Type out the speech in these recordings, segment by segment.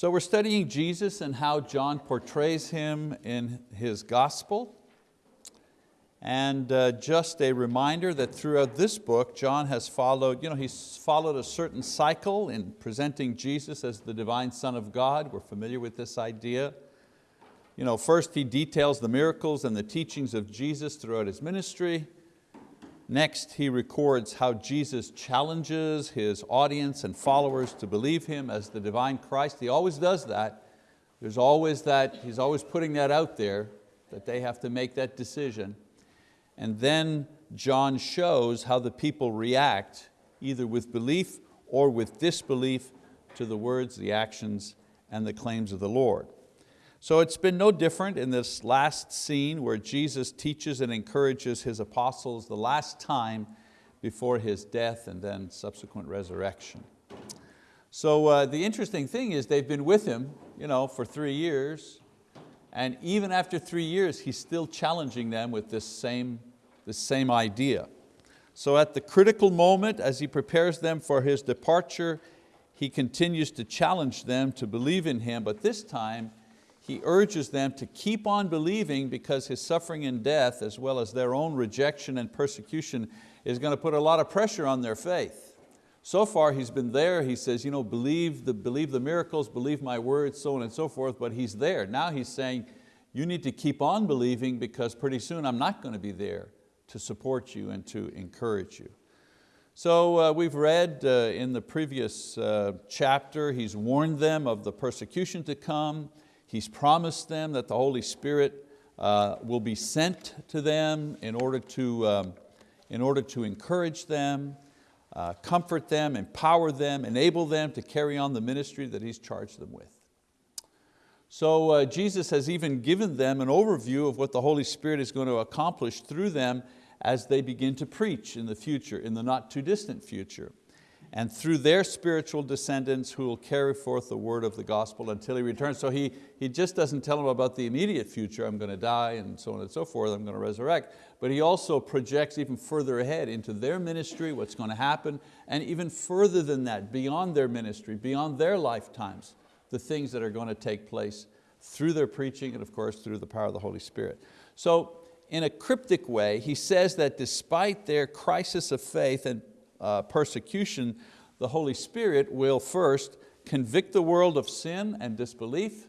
So we're studying Jesus and how John portrays Him in his gospel. And uh, just a reminder that throughout this book, John has followed, you know, he's followed a certain cycle in presenting Jesus as the divine Son of God. We're familiar with this idea. You know, first he details the miracles and the teachings of Jesus throughout his ministry. Next, he records how Jesus challenges his audience and followers to believe Him as the divine Christ. He always does that. There's always that, he's always putting that out there, that they have to make that decision. And then John shows how the people react, either with belief or with disbelief to the words, the actions, and the claims of the Lord. So it's been no different in this last scene where Jesus teaches and encourages His apostles the last time before His death and then subsequent resurrection. So uh, the interesting thing is they've been with Him you know, for three years, and even after three years, He's still challenging them with this same, this same idea. So at the critical moment, as He prepares them for His departure, He continues to challenge them to believe in Him, but this time he urges them to keep on believing because his suffering and death, as well as their own rejection and persecution, is going to put a lot of pressure on their faith. So far he's been there, he says, you know, believe, the, believe the miracles, believe my words, so on and so forth, but he's there. Now he's saying, you need to keep on believing because pretty soon I'm not going to be there to support you and to encourage you. So uh, we've read uh, in the previous uh, chapter, he's warned them of the persecution to come, He's promised them that the Holy Spirit uh, will be sent to them in order to, um, in order to encourage them, uh, comfort them, empower them, enable them to carry on the ministry that He's charged them with. So uh, Jesus has even given them an overview of what the Holy Spirit is going to accomplish through them as they begin to preach in the future, in the not too distant future and through their spiritual descendants who will carry forth the word of the gospel until He returns. So He, he just doesn't tell them about the immediate future, I'm going to die and so on and so forth, I'm going to resurrect, but He also projects even further ahead into their ministry, what's going to happen, and even further than that, beyond their ministry, beyond their lifetimes, the things that are going to take place through their preaching and of course through the power of the Holy Spirit. So in a cryptic way, he says that despite their crisis of faith and uh, persecution, the Holy Spirit will first convict the world of sin and disbelief.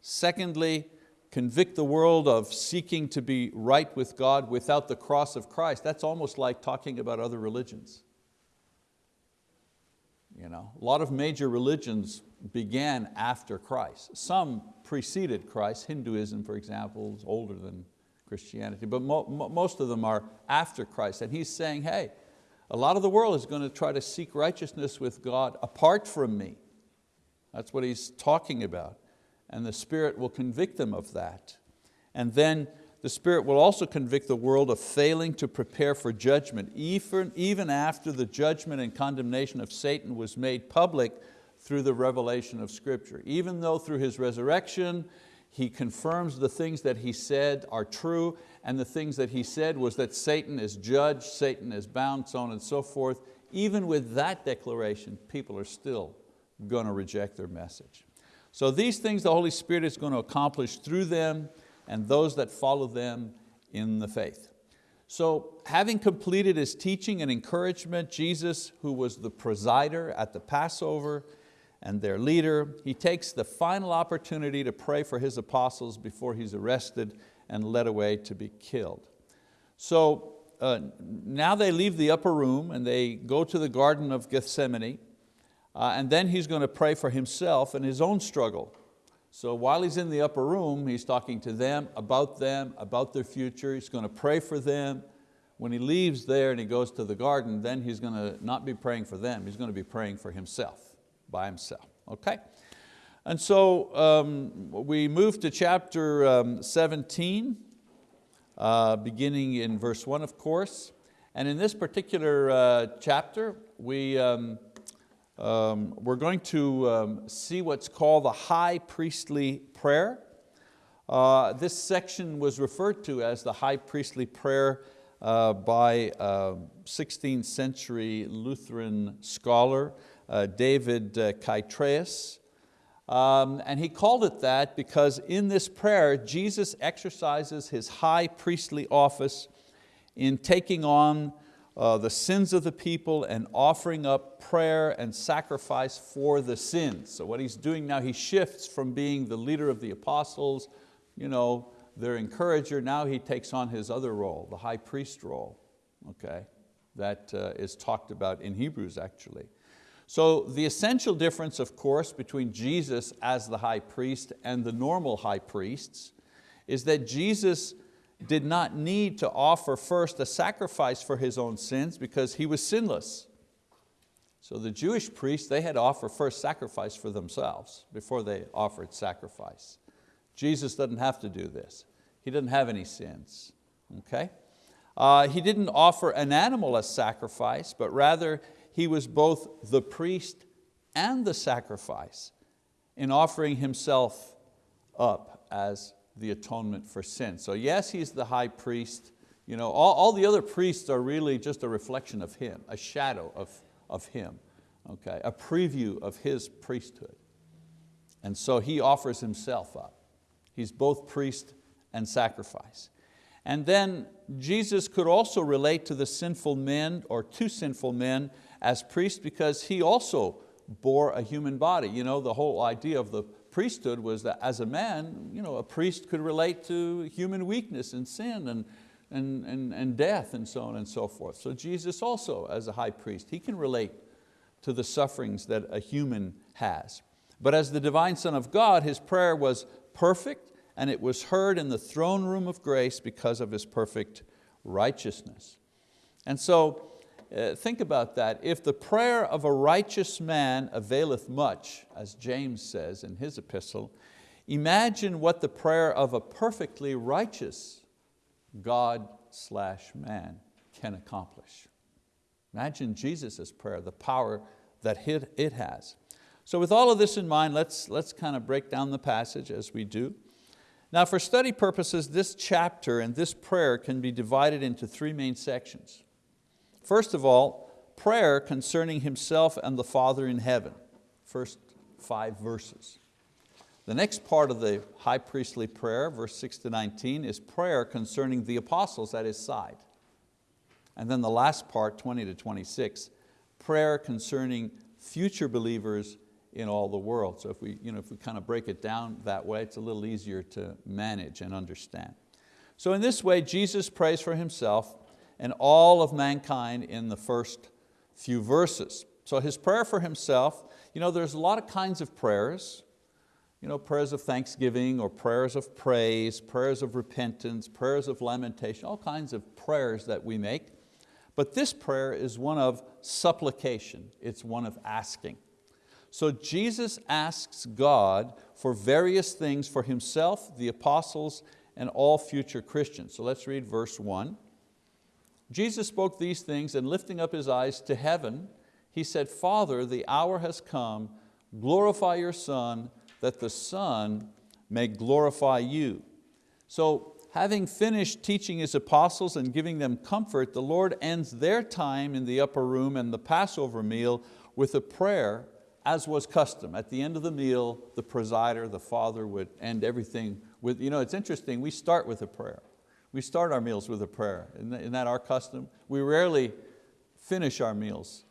Secondly, convict the world of seeking to be right with God without the cross of Christ. That's almost like talking about other religions. You know, a lot of major religions began after Christ. Some preceded Christ. Hinduism, for example, is older than Christianity, but mo most of them are after Christ. And he's saying, hey, a lot of the world is going to try to seek righteousness with God apart from me. That's what he's talking about. And the Spirit will convict them of that. And then the Spirit will also convict the world of failing to prepare for judgment, even, even after the judgment and condemnation of Satan was made public through the revelation of Scripture. Even though through His resurrection, He confirms the things that He said are true, and the things that he said was that Satan is judged, Satan is bound, so on and so forth. Even with that declaration, people are still going to reject their message. So these things the Holy Spirit is going to accomplish through them and those that follow them in the faith. So having completed His teaching and encouragement, Jesus, who was the presider at the Passover and their leader, He takes the final opportunity to pray for His apostles before He's arrested and led away to be killed. So uh, now they leave the upper room and they go to the Garden of Gethsemane uh, and then he's going to pray for himself and his own struggle. So while he's in the upper room, he's talking to them, about them, about their future. He's going to pray for them. When he leaves there and he goes to the garden, then he's going to not be praying for them, he's going to be praying for himself, by himself, okay? And so um, we move to chapter um, 17, uh, beginning in verse one, of course. And in this particular uh, chapter, we, um, um we're going to um, see what's called the high priestly prayer. Uh, this section was referred to as the high priestly prayer uh, by 16th um, century Lutheran scholar uh, David uh, Um, and he called it that because in this prayer, Jesus exercises his high priestly office in taking on uh, the sins of the people and offering up prayer and sacrifice for the sins. So what he's doing now, he shifts from being the leader of the apostles, you know, their encourager, now he takes on his other role, the high priest role, okay? That uh, is talked about in Hebrews actually. So the essential difference, of course, between Jesus as the high priest and the normal high priests is that Jesus did not need to offer first a sacrifice for his own sins because he was sinless. So the Jewish priests, they had to offer first sacrifice for themselves before they offered sacrifice. Jesus doesn't have to do this. He doesn't have any sins, okay? Uh, he didn't offer an animal as sacrifice, but rather he was both the priest and the sacrifice in offering himself up as the atonement for sin. So yes, he's the high priest. You know, all, all the other priests are really just a reflection of him, a shadow of, of him, okay? a preview of his priesthood. And so he offers himself up. He's both priest and sacrifice. And then Jesus could also relate to the sinful men or to sinful men as priest because he also bore a human body. You know, the whole idea of the priesthood was that as a man, you know, a priest could relate to human weakness and sin and, and, and, and death and so on and so forth. So Jesus also, as a high priest, he can relate to the sufferings that a human has. But as the divine Son of God, His prayer was perfect and it was heard in the throne room of grace because of His perfect righteousness. And so uh, think about that. If the prayer of a righteous man availeth much, as James says in his epistle, imagine what the prayer of a perfectly righteous God slash man can accomplish. Imagine Jesus' prayer, the power that it has. So with all of this in mind, let's, let's kind of break down the passage as we do. Now for study purposes, this chapter and this prayer can be divided into three main sections. First of all, prayer concerning himself and the Father in heaven, first five verses. The next part of the high priestly prayer, verse 6 to 19, is prayer concerning the apostles at his side. And then the last part, 20 to 26, prayer concerning future believers in all the world. So if we, you know, if we kind of break it down that way, it's a little easier to manage and understand. So in this way, Jesus prays for Himself and all of mankind in the first few verses. So his prayer for himself, you know, there's a lot of kinds of prayers, you know, prayers of thanksgiving or prayers of praise, prayers of repentance, prayers of lamentation, all kinds of prayers that we make. But this prayer is one of supplication, it's one of asking. So Jesus asks God for various things for himself, the apostles, and all future Christians. So let's read verse one. Jesus spoke these things and lifting up His eyes to heaven, He said, Father, the hour has come, glorify your Son, that the Son may glorify you. So having finished teaching His apostles and giving them comfort, the Lord ends their time in the upper room and the Passover meal with a prayer as was custom. At the end of the meal, the presider, the father would end everything with, you know, it's interesting, we start with a prayer. We start our meals with a prayer. Isn't that our custom? We rarely finish our meals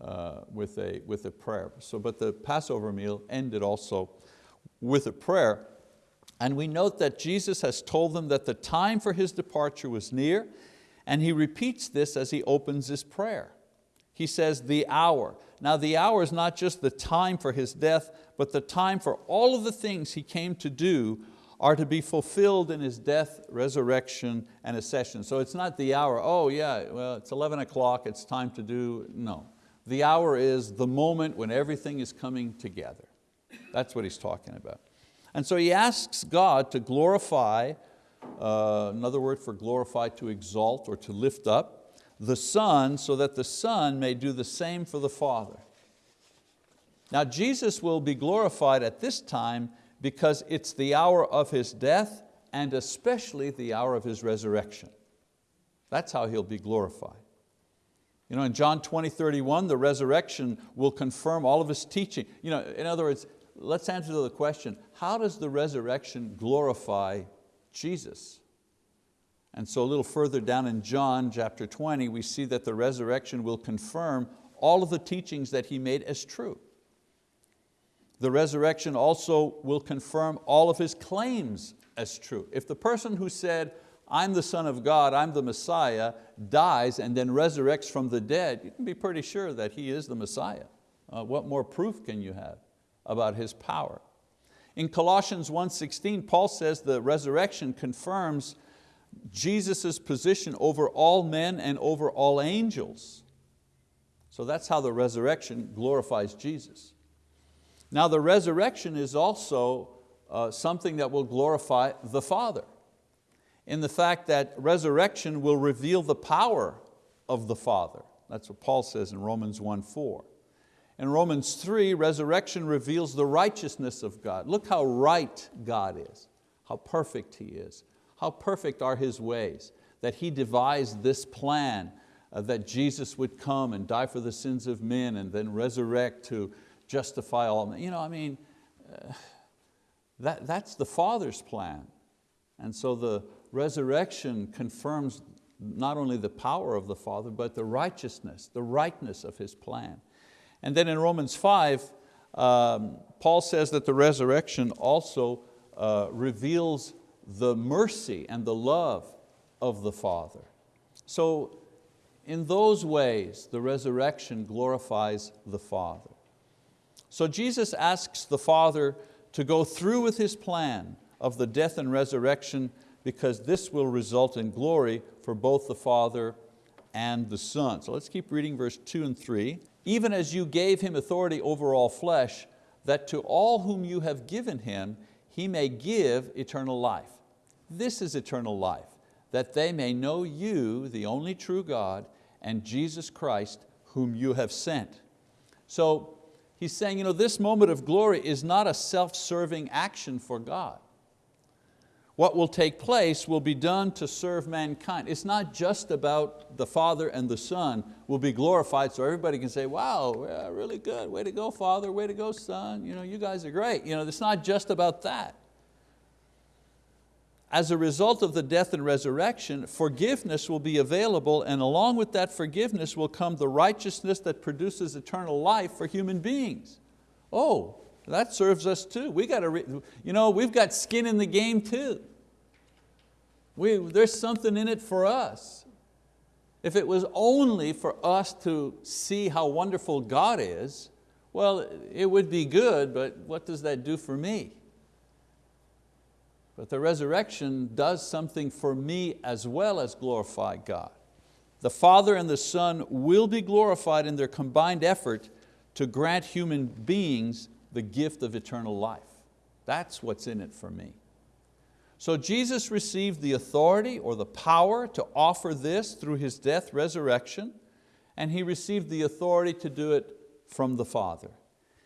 uh, with, a, with a prayer. So, but the Passover meal ended also with a prayer. And we note that Jesus has told them that the time for His departure was near, and He repeats this as He opens His prayer. He says, the hour. Now the hour is not just the time for His death, but the time for all of the things He came to do are to be fulfilled in His death, resurrection, and ascension. So it's not the hour, oh yeah, well it's 11 o'clock, it's time to do, no. The hour is the moment when everything is coming together. That's what he's talking about. And so he asks God to glorify, uh, another word for glorify, to exalt or to lift up, the Son so that the Son may do the same for the Father. Now Jesus will be glorified at this time because it's the hour of His death and especially the hour of His resurrection. That's how He'll be glorified. You know, in John 20, 31, the resurrection will confirm all of His teaching. You know, in other words, let's answer the question, how does the resurrection glorify Jesus? And so a little further down in John chapter 20, we see that the resurrection will confirm all of the teachings that He made as true. The resurrection also will confirm all of His claims as true. If the person who said, I'm the Son of God, I'm the Messiah, dies and then resurrects from the dead, you can be pretty sure that He is the Messiah. Uh, what more proof can you have about His power? In Colossians 1.16, Paul says the resurrection confirms Jesus' position over all men and over all angels. So that's how the resurrection glorifies Jesus. Now the resurrection is also uh, something that will glorify the Father in the fact that resurrection will reveal the power of the Father. That's what Paul says in Romans 1, 4. In Romans 3, resurrection reveals the righteousness of God. Look how right God is, how perfect He is, how perfect are His ways, that He devised this plan uh, that Jesus would come and die for the sins of men and then resurrect to justify all men. You know, I mean, uh, that, that's the Father's plan. And so the resurrection confirms not only the power of the Father, but the righteousness, the rightness of His plan. And then in Romans 5, um, Paul says that the resurrection also uh, reveals the mercy and the love of the Father. So in those ways, the resurrection glorifies the Father. So Jesus asks the Father to go through with His plan of the death and resurrection because this will result in glory for both the Father and the Son. So let's keep reading verse two and three even as you gave him authority over all flesh, that to all whom you have given him, he may give eternal life. This is eternal life, that they may know you, the only true God, and Jesus Christ, whom you have sent. So he's saying, you know, this moment of glory is not a self-serving action for God what will take place will be done to serve mankind. It's not just about the Father and the Son will be glorified so everybody can say, wow, yeah, really good, way to go Father, way to go Son, you, know, you guys are great. You know, it's not just about that. As a result of the death and resurrection, forgiveness will be available and along with that forgiveness will come the righteousness that produces eternal life for human beings. Oh, that serves us too. We got to, you know, we've got skin in the game too. We, there's something in it for us. If it was only for us to see how wonderful God is, well, it would be good, but what does that do for me? But the resurrection does something for me as well as glorify God. The Father and the Son will be glorified in their combined effort to grant human beings the gift of eternal life. That's what's in it for me. So Jesus received the authority or the power to offer this through His death, resurrection, and He received the authority to do it from the Father.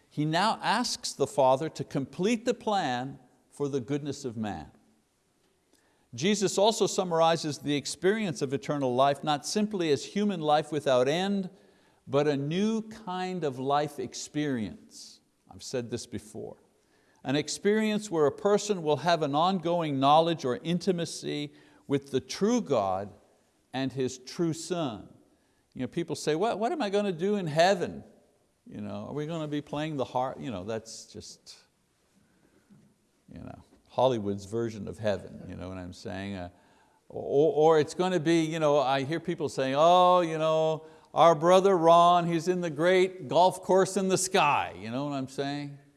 He now asks the Father to complete the plan for the goodness of man. Jesus also summarizes the experience of eternal life not simply as human life without end, but a new kind of life experience. I've said this before. An experience where a person will have an ongoing knowledge or intimacy with the true God and His true Son. You know, people say, what, what am I going to do in heaven? You know, are we going to be playing the harp? You know, that's just you know, Hollywood's version of heaven, you know what I'm saying? Uh, or, or it's going to be, you know, I hear people saying, oh, you know, our brother Ron, he's in the great golf course in the sky. You know what I'm saying?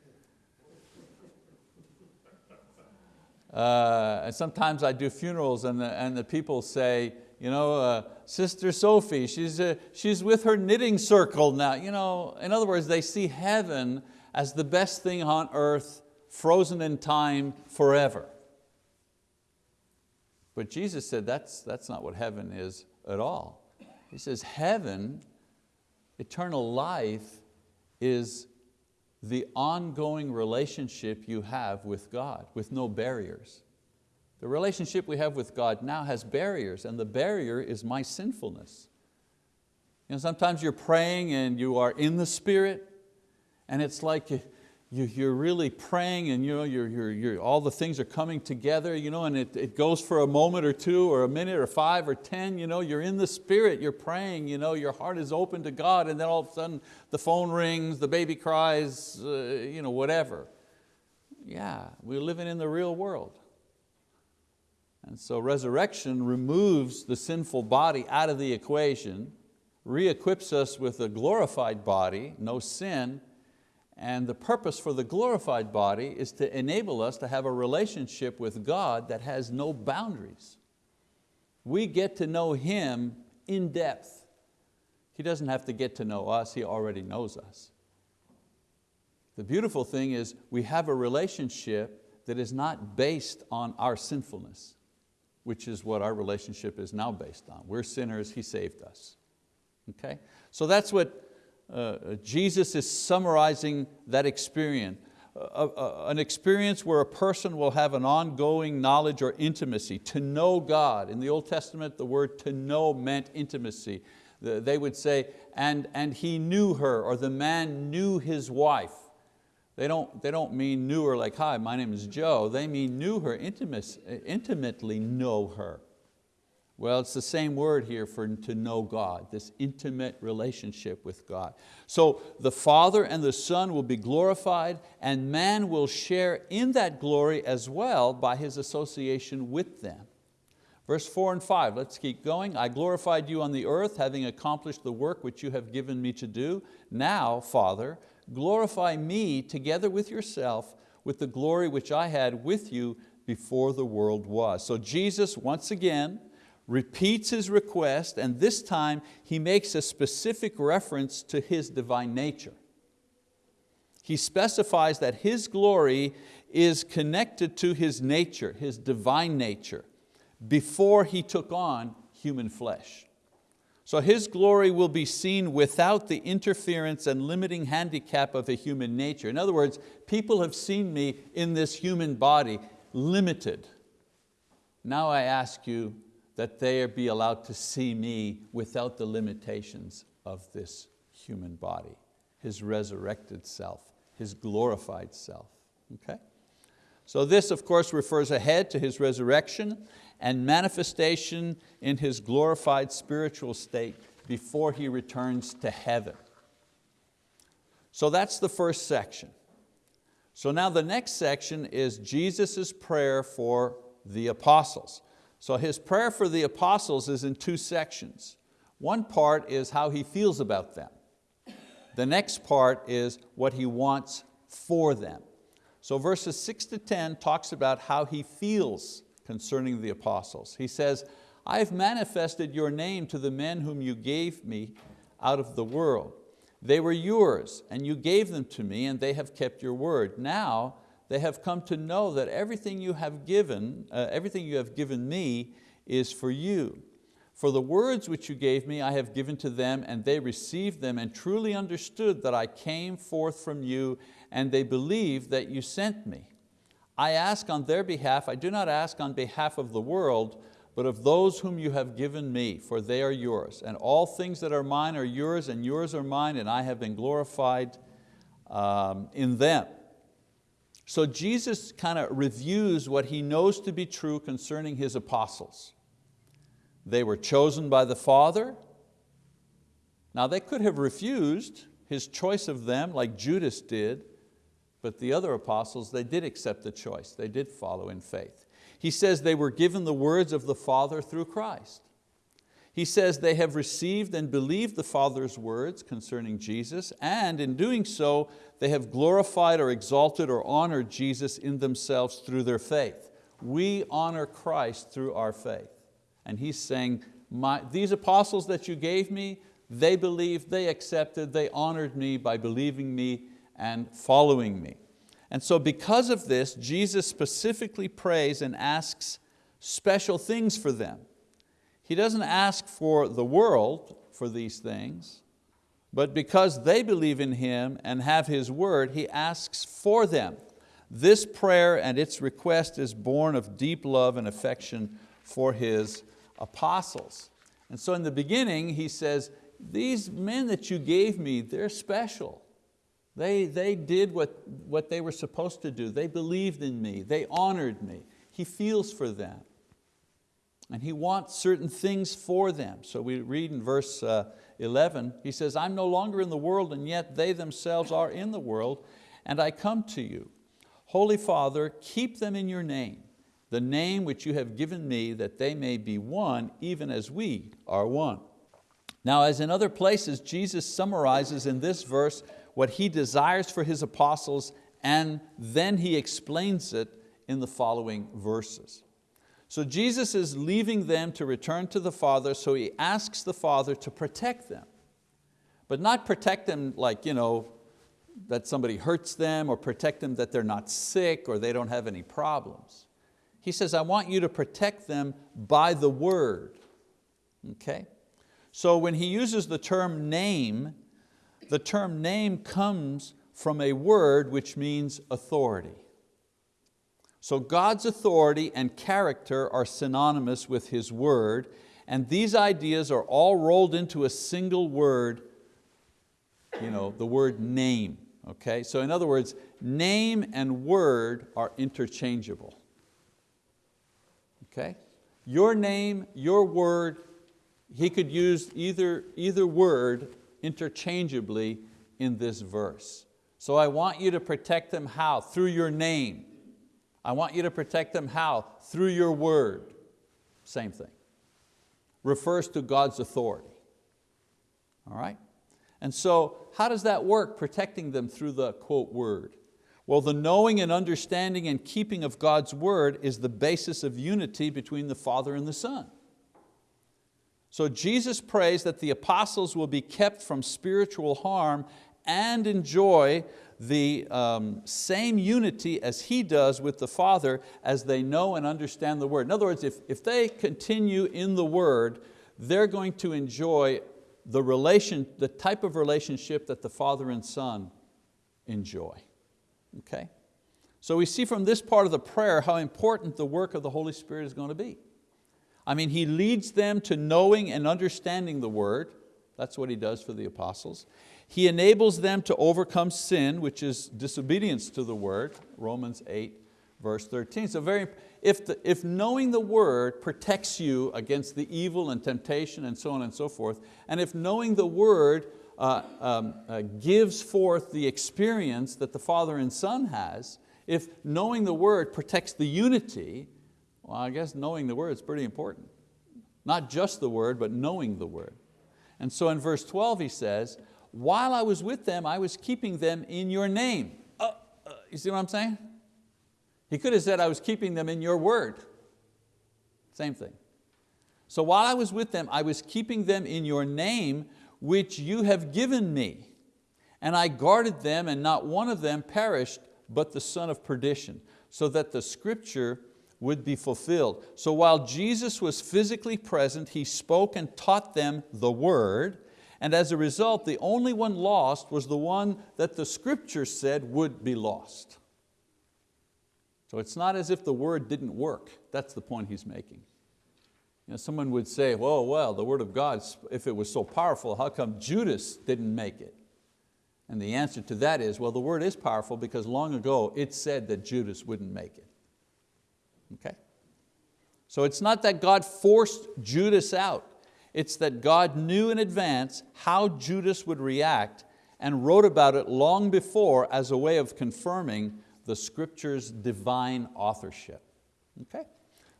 Uh, and sometimes I do funerals and the, and the people say, you know, uh, Sister Sophie, she's, uh, she's with her knitting circle now. You know, in other words, they see heaven as the best thing on earth, frozen in time forever. But Jesus said that's, that's not what heaven is at all. He says heaven, eternal life, is the ongoing relationship you have with God, with no barriers. The relationship we have with God now has barriers, and the barrier is my sinfulness. You know, sometimes you're praying and you are in the Spirit, and it's like you, you're really praying and you know, you're, you're, you're, all the things are coming together you know, and it, it goes for a moment or two or a minute or five or 10, you know, you're in the spirit, you're praying, you know, your heart is open to God and then all of a sudden the phone rings, the baby cries, uh, you know, whatever. Yeah, we're living in the real world. And so resurrection removes the sinful body out of the equation, re-equips us with a glorified body, no sin, and the purpose for the glorified body is to enable us to have a relationship with God that has no boundaries. We get to know Him in depth. He doesn't have to get to know us, He already knows us. The beautiful thing is we have a relationship that is not based on our sinfulness, which is what our relationship is now based on. We're sinners, He saved us. Okay? So that's what uh, uh, Jesus is summarizing that experience. Uh, an experience where a person will have an ongoing knowledge or intimacy, to know God. In the Old Testament, the word to know meant intimacy. They would say, and, and he knew her, or the man knew his wife. They don't, they don't mean knew her like, hi, my name is Joe. They mean knew her, intimately know her. Well, it's the same word here for to know God, this intimate relationship with God. So the Father and the Son will be glorified and man will share in that glory as well by his association with them. Verse four and five, let's keep going. I glorified you on the earth, having accomplished the work which you have given me to do. Now, Father, glorify me together with yourself with the glory which I had with you before the world was. So Jesus, once again, repeats his request, and this time he makes a specific reference to his divine nature. He specifies that his glory is connected to his nature, his divine nature, before he took on human flesh. So his glory will be seen without the interference and limiting handicap of a human nature. In other words, people have seen me in this human body limited. Now I ask you, that they be allowed to see me without the limitations of this human body, His resurrected self, His glorified self, okay? So this of course refers ahead to His resurrection and manifestation in His glorified spiritual state before He returns to heaven. So that's the first section. So now the next section is Jesus' prayer for the apostles. So his prayer for the apostles is in two sections. One part is how he feels about them. The next part is what he wants for them. So verses six to 10 talks about how he feels concerning the apostles. He says, I've manifested your name to the men whom you gave me out of the world. They were yours and you gave them to me and they have kept your word. Now they have come to know that everything you have given, uh, everything you have given me is for you. For the words which you gave me I have given to them and they received them and truly understood that I came forth from you and they believed that you sent me. I ask on their behalf, I do not ask on behalf of the world, but of those whom you have given me, for they are yours. And all things that are mine are yours, and yours are mine, and I have been glorified um, in them. So Jesus kind of reviews what he knows to be true concerning his apostles. They were chosen by the Father. Now they could have refused his choice of them like Judas did, but the other apostles, they did accept the choice. They did follow in faith. He says they were given the words of the Father through Christ. He says they have received and believed the Father's words concerning Jesus, and in doing so, they have glorified or exalted or honored Jesus in themselves through their faith. We honor Christ through our faith. And he's saying, these apostles that you gave me, they believed, they accepted, they honored me by believing me and following me. And so because of this, Jesus specifically prays and asks special things for them. He doesn't ask for the world for these things, but because they believe in Him and have His word, He asks for them. This prayer and its request is born of deep love and affection for His apostles. And so in the beginning, He says, these men that you gave me, they're special. They, they did what, what they were supposed to do. They believed in me. They honored me. He feels for them. And He wants certain things for them. So we read in verse uh, 11, He says, I'm no longer in the world and yet they themselves are in the world and I come to you. Holy Father, keep them in your name, the name which you have given me that they may be one even as we are one. Now as in other places, Jesus summarizes in this verse what He desires for His apostles and then He explains it in the following verses. So Jesus is leaving them to return to the Father, so He asks the Father to protect them. But not protect them like, you know, that somebody hurts them or protect them that they're not sick or they don't have any problems. He says, I want you to protect them by the word. Okay? So when he uses the term name, the term name comes from a word which means authority. So God's authority and character are synonymous with His word, and these ideas are all rolled into a single word, you know, the word name. Okay? So in other words, name and word are interchangeable. Okay? Your name, your word, he could use either, either word interchangeably in this verse. So I want you to protect them how? Through your name. I want you to protect them how? Through your word. Same thing. Refers to God's authority. All right? And so how does that work, protecting them through the quote word? Well, the knowing and understanding and keeping of God's word is the basis of unity between the Father and the Son. So Jesus prays that the apostles will be kept from spiritual harm and enjoy the um, same unity as He does with the Father as they know and understand the word. In other words, if, if they continue in the word, they're going to enjoy the, relation, the type of relationship that the father and son enjoy. Okay? So we see from this part of the prayer how important the work of the Holy Spirit is going to be. I mean, He leads them to knowing and understanding the word. That's what He does for the apostles. He enables them to overcome sin, which is disobedience to the word, Romans 8, verse 13. So very, if, the, if knowing the word protects you against the evil and temptation and so on and so forth, and if knowing the word uh, um, uh, gives forth the experience that the Father and Son has, if knowing the word protects the unity, well, I guess knowing the word is pretty important. Not just the word, but knowing the word. And so in verse 12 he says, while I was with them, I was keeping them in your name. Uh, uh, you see what I'm saying? He could have said, I was keeping them in your word. Same thing. So while I was with them, I was keeping them in your name, which you have given me. And I guarded them, and not one of them perished, but the son of perdition, so that the scripture would be fulfilled. So while Jesus was physically present, He spoke and taught them the word, and as a result, the only one lost was the one that the scripture said would be lost. So it's not as if the word didn't work. That's the point he's making. You know, someone would say, well, well, the word of God, if it was so powerful, how come Judas didn't make it? And the answer to that is, well, the word is powerful because long ago it said that Judas wouldn't make it. Okay? So it's not that God forced Judas out. It's that God knew in advance how Judas would react and wrote about it long before as a way of confirming the scripture's divine authorship. Okay,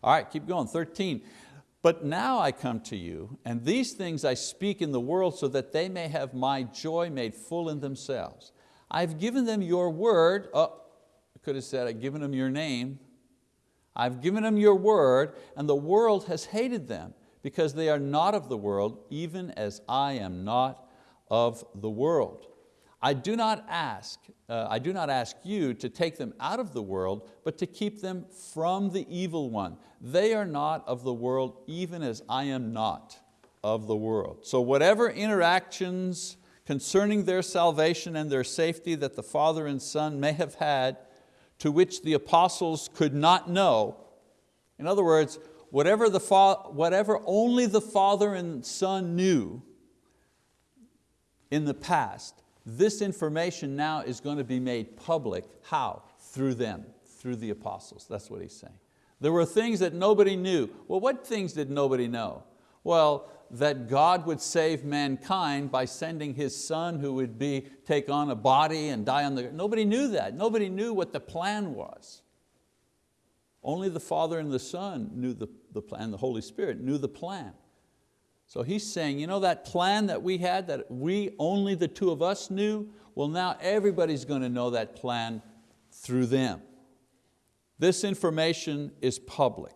all right, keep going, 13. But now I come to you, and these things I speak in the world so that they may have my joy made full in themselves. I've given them your word, oh, I could have said I've given them your name. I've given them your word, and the world has hated them because they are not of the world, even as I am not of the world. I do not ask, uh, I do not ask you to take them out of the world, but to keep them from the evil one. They are not of the world, even as I am not of the world. So whatever interactions concerning their salvation and their safety that the Father and Son may have had, to which the apostles could not know, in other words, whatever, the whatever only the Father and Son knew in the past, this information now is going to be made public. How? Through them, through the apostles. That's what he's saying. There were things that nobody knew. Well, what things did nobody know? Well, that God would save mankind by sending His Son who would be, take on a body and die on the, nobody knew that. Nobody knew what the plan was. Only the Father and the Son knew the, the plan, the Holy Spirit knew the plan. So he's saying, you know that plan that we had, that we, only the two of us knew, well now everybody's going to know that plan through them. This information is public.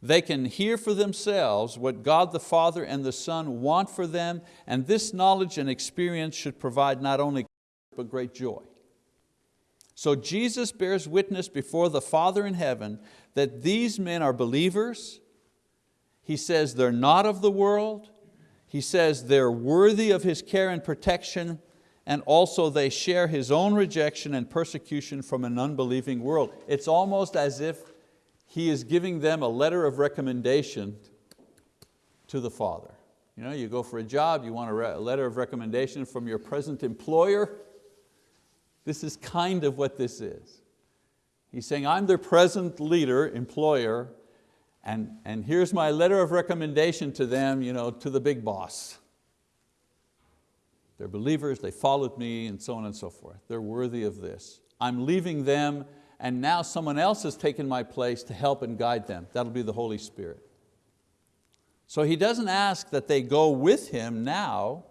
They can hear for themselves what God the Father and the Son want for them, and this knowledge and experience should provide not only but great joy. So Jesus bears witness before the Father in heaven that these men are believers. He says they're not of the world. He says they're worthy of His care and protection, and also they share His own rejection and persecution from an unbelieving world. It's almost as if he is giving them a letter of recommendation to the Father. You know, you go for a job, you want a, letter of recommendation from your present employer. This is kind of what this is. He's saying, I'm their present leader, employer, and, and here's my letter of recommendation to them, you know, to the big boss. They're believers, they followed me, and so on and so forth. They're worthy of this. I'm leaving them and now someone else has taken my place to help and guide them. That'll be the Holy Spirit. So he doesn't ask that they go with him now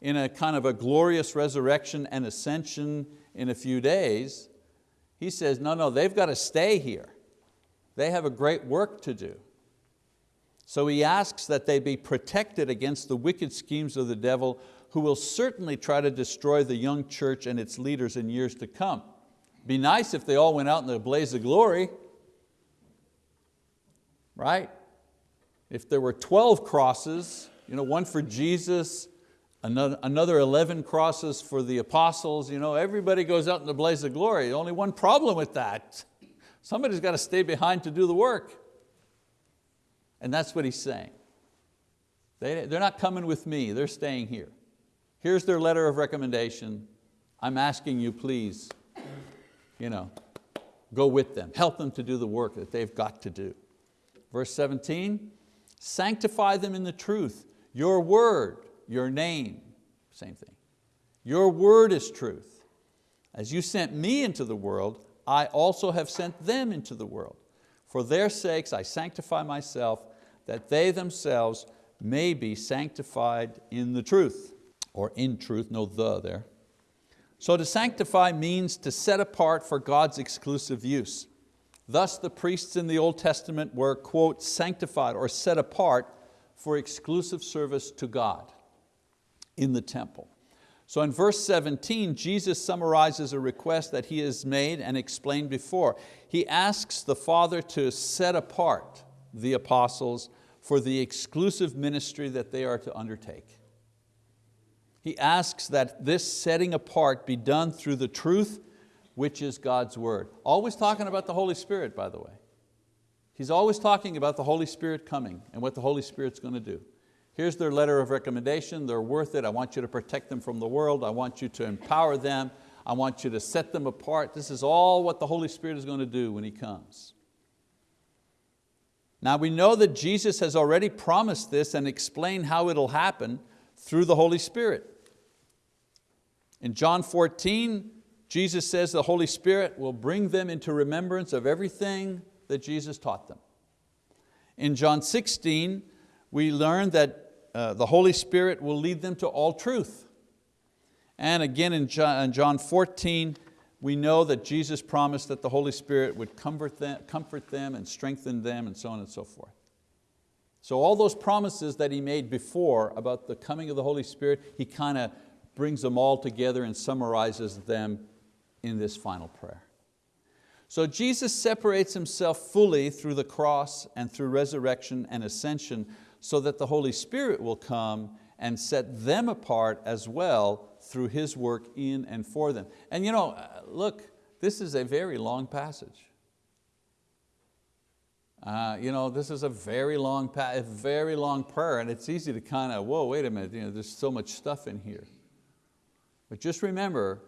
in a kind of a glorious resurrection and ascension in a few days. He says, no, no, they've got to stay here. They have a great work to do. So he asks that they be protected against the wicked schemes of the devil who will certainly try to destroy the young church and its leaders in years to come. Be nice if they all went out in a blaze of glory, right? If there were 12 crosses, you know, one for Jesus, another, another 11 crosses for the apostles, you know, everybody goes out in the blaze of glory. Only one problem with that. Somebody's got to stay behind to do the work. And that's what he's saying. They, they're not coming with me, they're staying here. Here's their letter of recommendation. I'm asking you please, you know, go with them, help them to do the work that they've got to do. Verse 17, sanctify them in the truth. Your word, your name, same thing. Your word is truth. As you sent me into the world, I also have sent them into the world. For their sakes I sanctify myself, that they themselves may be sanctified in the truth, or in truth, no the there. So to sanctify means to set apart for God's exclusive use. Thus the priests in the Old Testament were, quote, sanctified or set apart for exclusive service to God in the temple. So in verse 17, Jesus summarizes a request that he has made and explained before. He asks the Father to set apart the apostles for the exclusive ministry that they are to undertake. He asks that this setting apart be done through the truth which is God's word. Always talking about the Holy Spirit, by the way. He's always talking about the Holy Spirit coming and what the Holy Spirit's going to do. Here's their letter of recommendation, they're worth it. I want you to protect them from the world. I want you to empower them. I want you to set them apart. This is all what the Holy Spirit is going to do when He comes. Now we know that Jesus has already promised this and explained how it'll happen through the Holy Spirit. In John 14, Jesus says the Holy Spirit will bring them into remembrance of everything that Jesus taught them. In John 16, we learn that uh, the Holy Spirit will lead them to all truth. And again in John, in John 14, we know that Jesus promised that the Holy Spirit would comfort them, comfort them and strengthen them and so on and so forth. So all those promises that He made before about the coming of the Holy Spirit, He kind of brings them all together and summarizes them in this final prayer. So Jesus separates Himself fully through the cross and through resurrection and ascension so that the Holy Spirit will come and set them apart as well through His work in and for them. And you know, look, this is a very long passage. Uh, you know, this is a very long, a very long prayer and it's easy to kind of, whoa, wait a minute, you know, there's so much stuff in here. But just remember,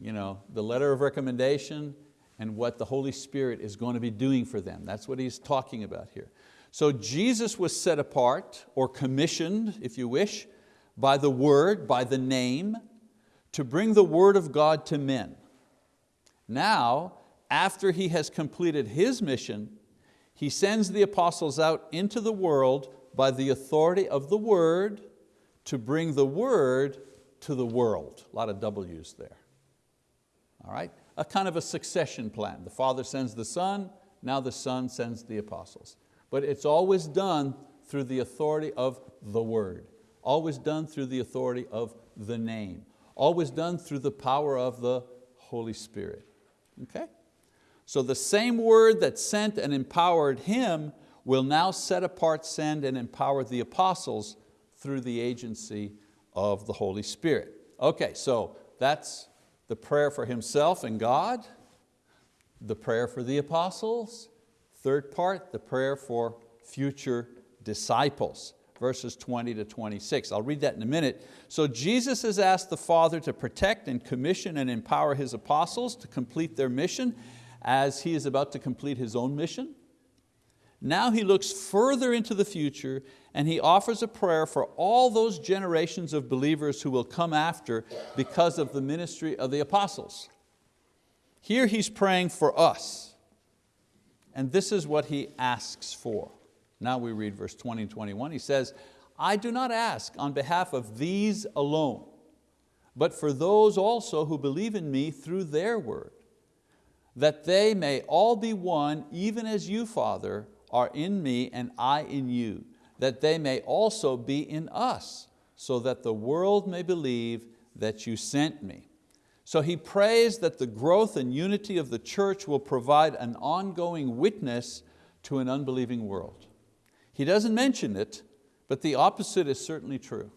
you know, the letter of recommendation and what the Holy Spirit is going to be doing for them. That's what he's talking about here. So Jesus was set apart or commissioned, if you wish, by the word, by the name, to bring the word of God to men. Now, after He has completed His mission, He sends the apostles out into the world by the authority of the word to bring the word to the world. A lot of W's there. All right? A kind of a succession plan. The Father sends the Son, now the Son sends the apostles. But it's always done through the authority of the word. Always done through the authority of the name. Always done through the power of the Holy Spirit. Okay? So the same word that sent and empowered him will now set apart, send, and empower the apostles through the agency of the Holy Spirit. Okay, so that's the prayer for himself and God, the prayer for the apostles, third part, the prayer for future disciples verses 20 to 26. I'll read that in a minute. So Jesus has asked the Father to protect and commission and empower His apostles to complete their mission as He is about to complete His own mission. Now He looks further into the future and He offers a prayer for all those generations of believers who will come after because of the ministry of the apostles. Here He's praying for us and this is what He asks for. Now we read verse 20 and 21. He says, I do not ask on behalf of these alone, but for those also who believe in me through their word, that they may all be one, even as you, Father, are in me and I in you, that they may also be in us, so that the world may believe that you sent me. So he prays that the growth and unity of the church will provide an ongoing witness to an unbelieving world. He doesn't mention it, but the opposite is certainly true.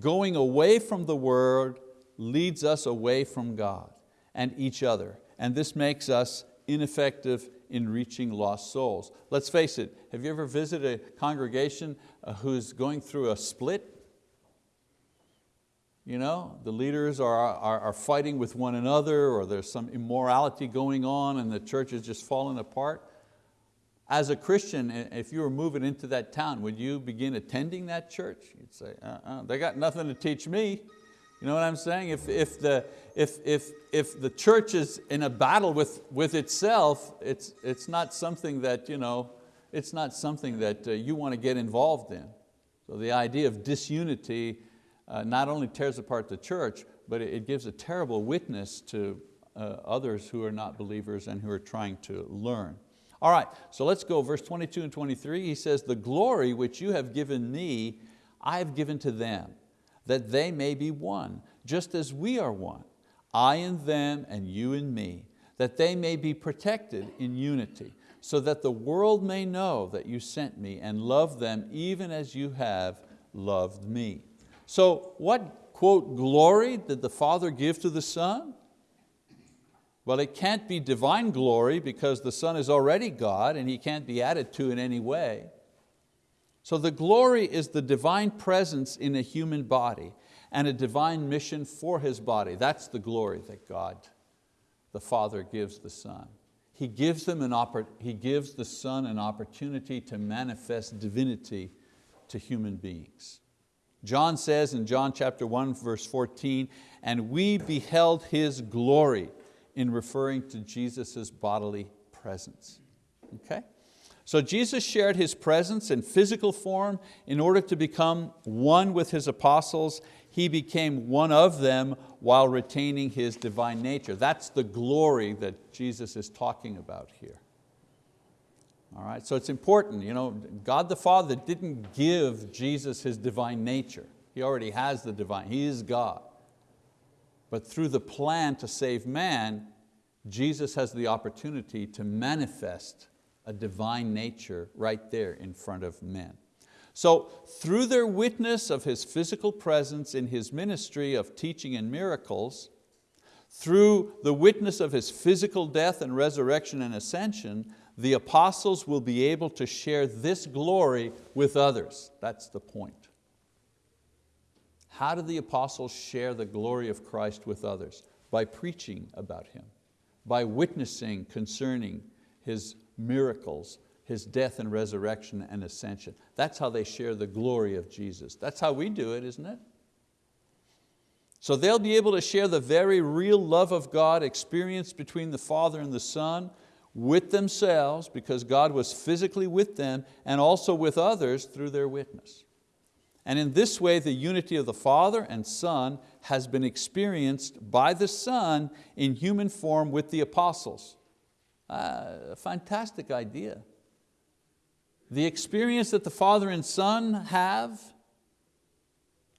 Going away from the word leads us away from God and each other. And this makes us ineffective in reaching lost souls. Let's face it, have you ever visited a congregation uh, who's going through a split? You know, the leaders are, are, are fighting with one another or there's some immorality going on and the church is just falling apart. As a Christian, if you were moving into that town, would you begin attending that church? You'd say, uh -uh, they got nothing to teach me. You know what I'm saying? If, if, the, if, if, if the church is in a battle with, with itself, it's, it's not something that, you know, it's not something that uh, you want to get involved in. So the idea of disunity uh, not only tears apart the church, but it, gives a terrible witness to uh, others who are not believers and who are trying to learn. All right, so let's go, verse 22 and 23, he says, the glory which you have given me, I have given to them, that they may be one, just as we are one, I in them and you in me, that they may be protected in unity, so that the world may know that you sent me and love them even as you have loved me. So what, quote, glory did the Father give to the Son? Well, it can't be divine glory because the Son is already God and He can't be added to in any way. So the glory is the divine presence in a human body and a divine mission for His body. That's the glory that God, the Father, gives the Son. He gives, them an he gives the Son an opportunity to manifest divinity to human beings. John says in John chapter 1 verse 14, and we beheld His glory, in referring to Jesus' bodily presence. Okay? So Jesus shared His presence in physical form in order to become one with His apostles. He became one of them while retaining His divine nature. That's the glory that Jesus is talking about here. All right, so it's important, you know, God the Father didn't give Jesus His divine nature. He already has the divine, He is God. But through the plan to save man, Jesus has the opportunity to manifest a divine nature right there in front of men. So through their witness of His physical presence in His ministry of teaching and miracles, through the witness of His physical death and resurrection and ascension, the apostles will be able to share this glory with others. That's the point. How did the apostles share the glory of Christ with others? By preaching about Him, by witnessing concerning His miracles, His death and resurrection and ascension. That's how they share the glory of Jesus. That's how we do it, isn't it? So they'll be able to share the very real love of God experienced between the Father and the Son with themselves because God was physically with them and also with others through their witness. And in this way, the unity of the Father and Son has been experienced by the Son in human form with the apostles. Uh, a fantastic idea. The experience that the Father and Son have,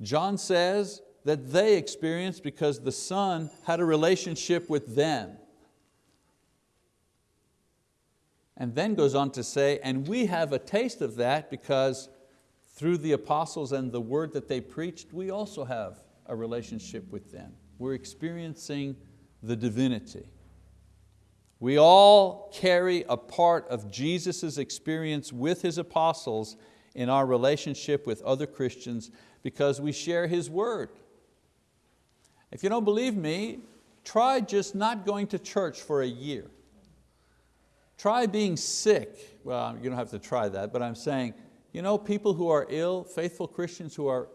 John says that they experienced because the Son had a relationship with them. And then goes on to say, and we have a taste of that because through the apostles and the word that they preached, we also have a relationship with them. We're experiencing the divinity. We all carry a part of Jesus' experience with His apostles in our relationship with other Christians because we share His word. If you don't believe me, try just not going to church for a year. Try being sick. Well, you don't have to try that, but I'm saying you know, people who are ill, faithful Christians who are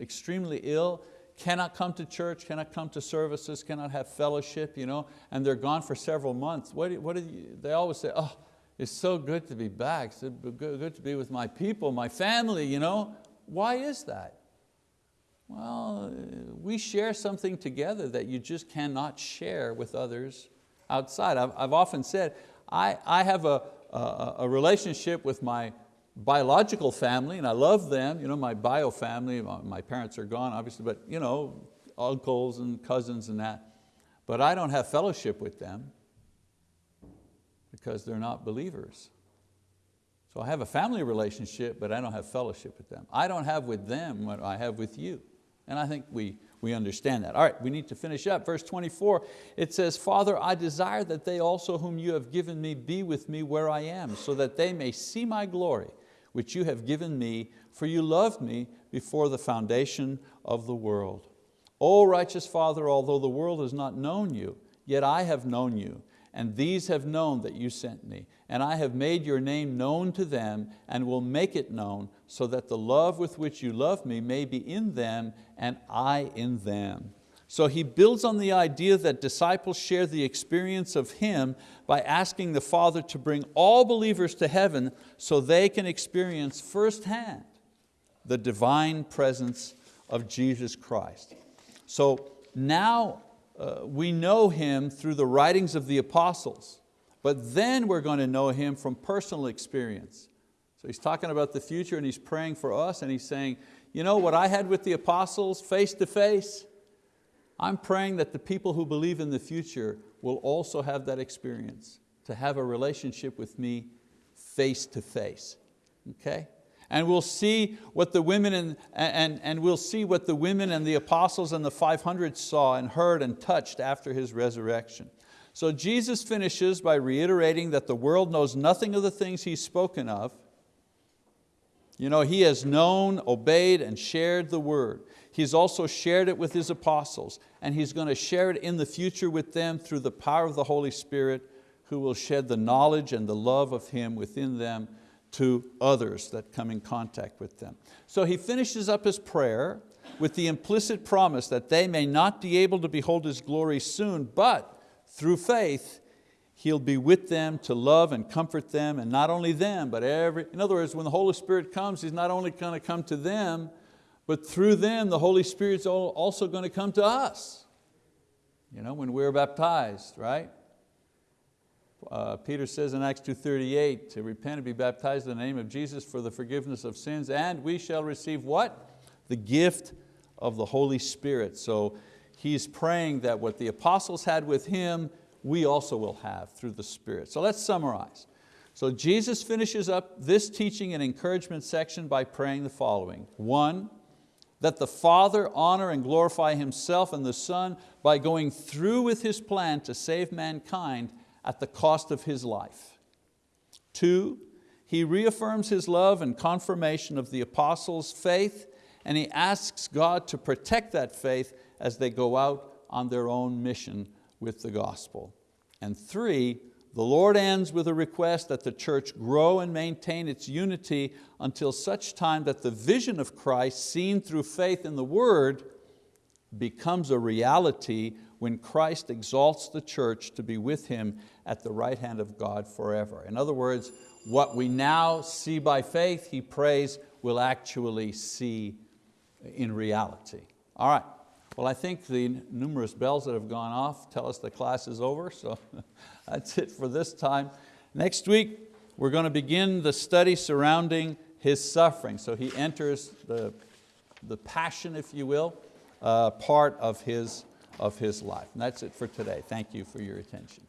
extremely ill, cannot come to church, cannot come to services, cannot have fellowship, you know, and they're gone for several months. What, do, what do you, they always say, oh, it's so good to be back, it's good, to be with my people, my family, you know. Why is that? Well, we share something together that you just cannot share with others outside. I've, I've often said, I, I have a, a, a relationship with my biological family, and I love them, you know, my bio family, my parents are gone obviously, but you know, uncles and cousins and that. But I don't have fellowship with them because they're not believers. So I have a family relationship, but I don't have fellowship with them. I don't have with them what I have with you. And I think we, we understand that. All right, we need to finish up. Verse 24, it says, Father, I desire that they also whom you have given me be with me where I am, so that they may see my glory, which you have given me, for you loved me before the foundation of the world. O righteous Father, although the world has not known you, yet I have known you, and these have known that you sent me. And I have made your name known to them and will make it known so that the love with which you love me may be in them and I in them. So he builds on the idea that disciples share the experience of Him by asking the Father to bring all believers to heaven so they can experience firsthand the divine presence of Jesus Christ. So now uh, we know Him through the writings of the apostles, but then we're going to know Him from personal experience. So he's talking about the future and he's praying for us and he's saying, you know what I had with the apostles face to face, I'm praying that the people who believe in the future will also have that experience, to have a relationship with me face to face, okay? And we'll see what the women and, and, and we'll see what the women and the apostles and the 500 saw and heard and touched after His resurrection. So Jesus finishes by reiterating that the world knows nothing of the things He's spoken of. You know, He has known, obeyed, and shared the word. He's also shared it with His apostles and He's going to share it in the future with them through the power of the Holy Spirit who will shed the knowledge and the love of Him within them to others that come in contact with them. So he finishes up his prayer with the implicit promise that they may not be able to behold His glory soon, but through faith, He'll be with them to love and comfort them, and not only them, but every, in other words, when the Holy Spirit comes, He's not only going to come to them, but through them, the Holy Spirit's also going to come to us. You know, when we're baptized, right? Uh, Peter says in Acts 2.38, to repent and be baptized in the name of Jesus for the forgiveness of sins, and we shall receive what? The gift of the Holy Spirit. So he's praying that what the apostles had with him, we also will have through the Spirit. So let's summarize. So Jesus finishes up this teaching and encouragement section by praying the following. One, that the Father honor and glorify Himself and the Son by going through with His plan to save mankind at the cost of His life. Two, He reaffirms His love and confirmation of the apostles' faith and he asks God to protect that faith as they go out on their own mission with the gospel. And three, the Lord ends with a request that the church grow and maintain its unity until such time that the vision of Christ seen through faith in the Word becomes a reality when Christ exalts the church to be with Him at the right hand of God forever. In other words, what we now see by faith, He prays, will actually see in reality. All right, well I think the numerous bells that have gone off tell us the class is over, so that's it for this time. Next week, we're going to begin the study surrounding His suffering. So He enters the, the passion, if you will, uh, part of his, of his life. And that's it for today. Thank you for your attention.